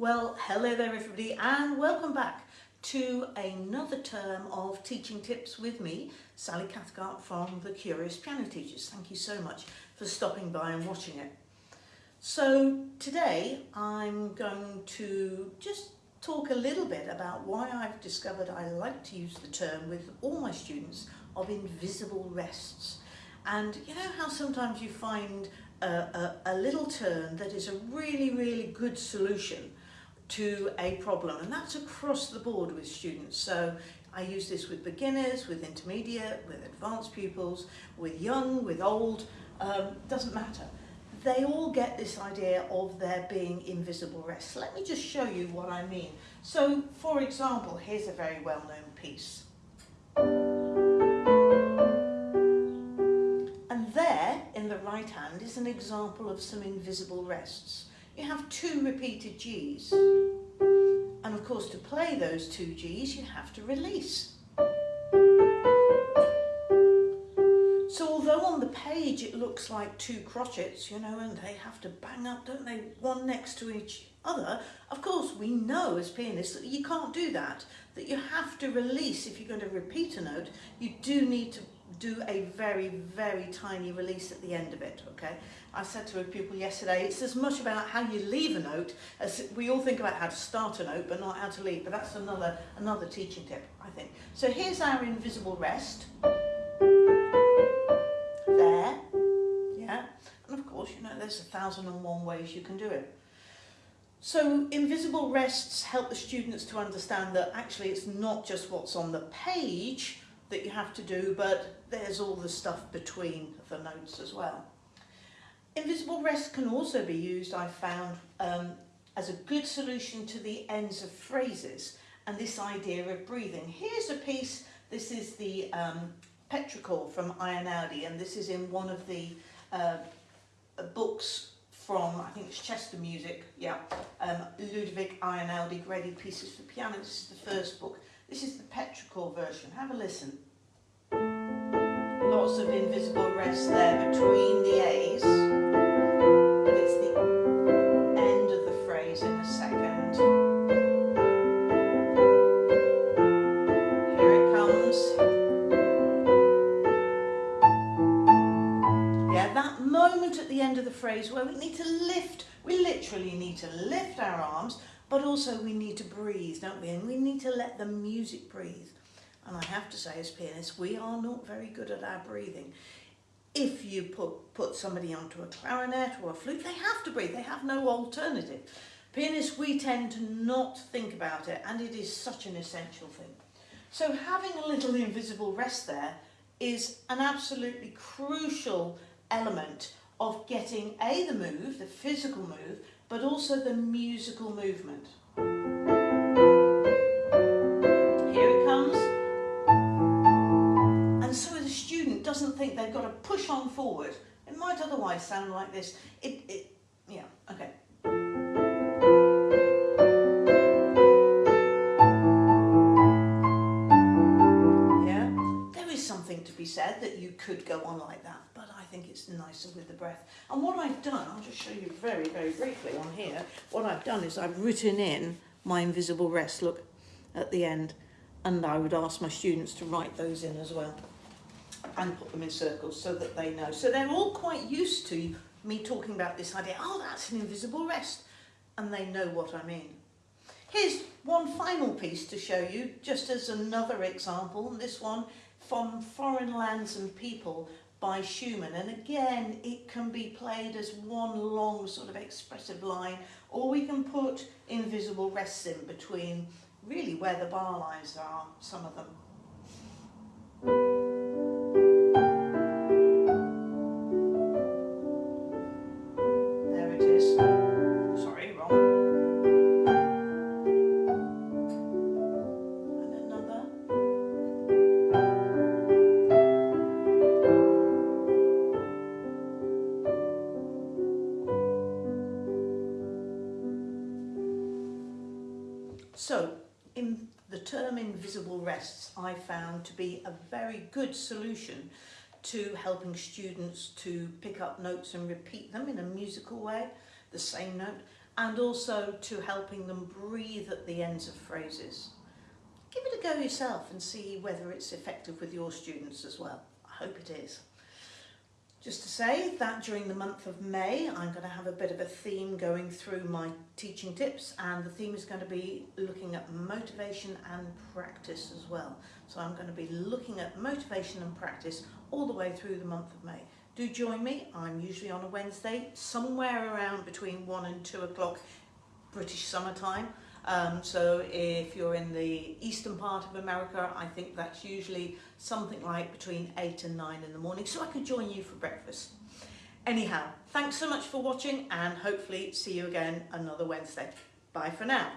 Well, hello there everybody and welcome back to another term of teaching tips with me, Sally Cathcart from The Curious Piano Teachers. Thank you so much for stopping by and watching it. So today I'm going to just talk a little bit about why I've discovered I like to use the term with all my students of invisible rests. And you know how sometimes you find a, a, a little turn that is a really, really good solution to a problem and that's across the board with students. So I use this with beginners, with intermediate, with advanced pupils, with young, with old, um, doesn't matter. They all get this idea of there being invisible rests. Let me just show you what I mean. So for example, here's a very well-known piece. And there in the right hand is an example of some invisible rests you have two repeated Gs. And of course, to play those two Gs, you have to release. So although on the page it looks like two crotchets, you know, and they have to bang up, don't they, one next to each other, of course we know as pianists that you can't do that, that you have to release, if you're going to repeat a note, you do need to do a very, very tiny release at the end of it, okay? I said to a pupil yesterday, it's as much about how you leave a note as we all think about how to start a note, but not how to leave. But that's another, another teaching tip, I think. So here's our invisible rest. There, yeah. And of course, you know, there's a thousand and one ways you can do it. So invisible rests help the students to understand that actually it's not just what's on the page that you have to do, but there's all the stuff between the notes as well. Invisible rest can also be used, I found, um, as a good solution to the ends of phrases and this idea of breathing. Here's a piece, this is the um, Petrichor from Einaudi and this is in one of the uh, books from, I think it's Chester Music, yeah, um, Ludovic Graded Pieces for Piano. This is the first book. This is the Petrichor version. Have a listen. Lots of invisible rest there between the A's. It's the end of the phrase in a second. Here it comes. Yeah, that moment at the end of the phrase where we need to lift, we literally need to lift our arms, but also we need to breathe, don't we? And we need to let the music breathe. And I have to say, as pianists, we are not very good at our breathing. If you put, put somebody onto a clarinet or a flute, they have to breathe, they have no alternative. Pianists, we tend to not think about it, and it is such an essential thing. So having a little invisible rest there is an absolutely crucial element of getting A, the move, the physical move, but also the musical movement. Otherwise sound like this. It, it yeah, okay. Yeah, there is something to be said that you could go on like that but I think it's nicer with the breath. And what I've done, I'll just show you very, very briefly on here, what I've done is I've written in my invisible rest, look, at the end, and I would ask my students to write those in as well and put them in circles so that they know. So they're all quite used to me talking about this idea, oh, that's an invisible rest, and they know what I mean. Here's one final piece to show you, just as another example, this one from Foreign Lands and People by Schumann. And again, it can be played as one long sort of expressive line, or we can put invisible rests in between really where the bar lines are, some of them. So, in the term invisible rests, I found to be a very good solution to helping students to pick up notes and repeat them in a musical way, the same note, and also to helping them breathe at the ends of phrases. Give it a go yourself and see whether it's effective with your students as well. I hope it is. Just to say that during the month of May, I'm going to have a bit of a theme going through my teaching tips and the theme is going to be looking at motivation and practice as well. So I'm going to be looking at motivation and practice all the way through the month of May. Do join me. I'm usually on a Wednesday, somewhere around between one and two o'clock British summertime. Um, so if you're in the eastern part of America, I think that's usually something like between 8 and 9 in the morning, so I could join you for breakfast. Anyhow, thanks so much for watching and hopefully see you again another Wednesday. Bye for now.